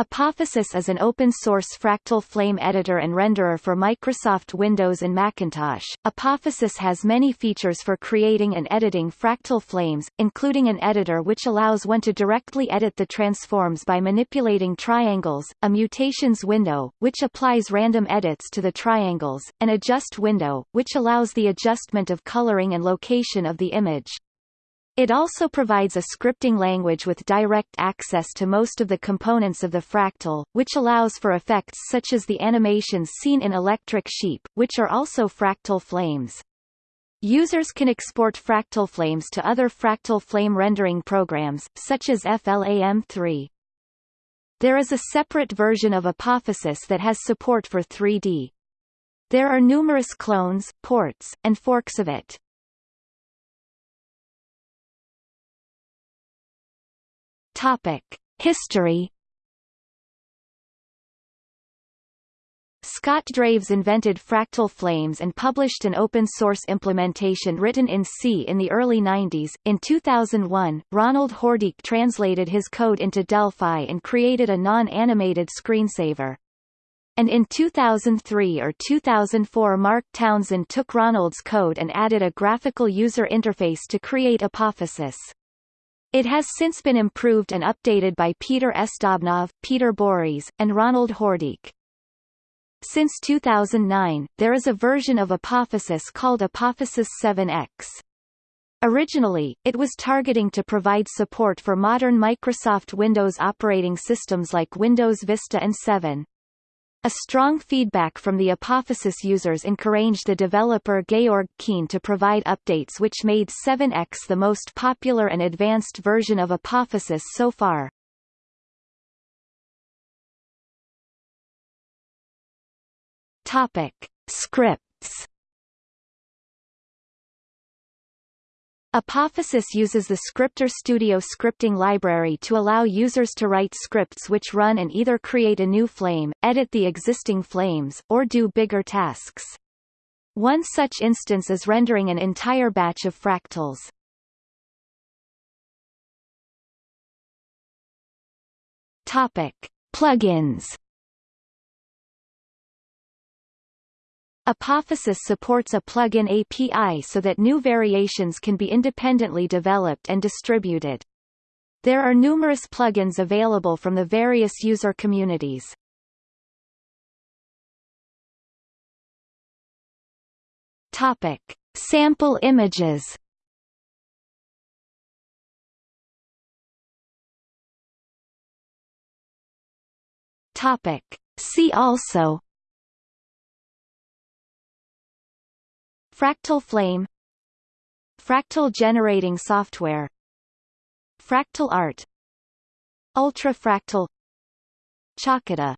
Apophysis is an open-source fractal flame editor and renderer for Microsoft Windows and Macintosh. Apophysis has many features for creating and editing fractal flames, including an editor which allows one to directly edit the transforms by manipulating triangles, a mutations window, which applies random edits to the triangles, and an adjust window, which allows the adjustment of coloring and location of the image, it also provides a scripting language with direct access to most of the components of the fractal, which allows for effects such as the animations seen in Electric Sheep, which are also fractal flames. Users can export fractal flames to other fractal flame rendering programs, such as FLAM3. There is a separate version of Apophysis that has support for 3D. There are numerous clones, ports, and forks of it. History. Scott Draves invented fractal flames and published an open-source implementation written in C in the early 90s. In 2001, Ronald Hordijk translated his code into Delphi and created a non-animated screensaver. And in 2003 or 2004 Mark Townsend took Ronald's code and added a graphical user interface to create Apophysis. It has since been improved and updated by Peter Sdobnov, Peter Borys, and Ronald Hordijk. Since 2009, there is a version of Apophysis called Apophysis 7x. Originally, it was targeting to provide support for modern Microsoft Windows operating systems like Windows Vista and 7. A strong feedback from the Apophysis users encouraged the developer Georg Kiehne to provide updates which made 7x the most popular and advanced version of Apophysis so far. Topic. Scripts Apophysis uses the Scripter Studio scripting library to allow users to write scripts which run and either create a new flame, edit the existing flames, or do bigger tasks. One such instance is rendering an entire batch of fractals. Topic: Plugins Apophysis supports a plugin API so that new variations can be independently developed and distributed. There are numerous plugins available from the various user communities. Topic: Sample images. Topic: See also Fractal flame Fractal generating software Fractal art Ultrafractal Chaotica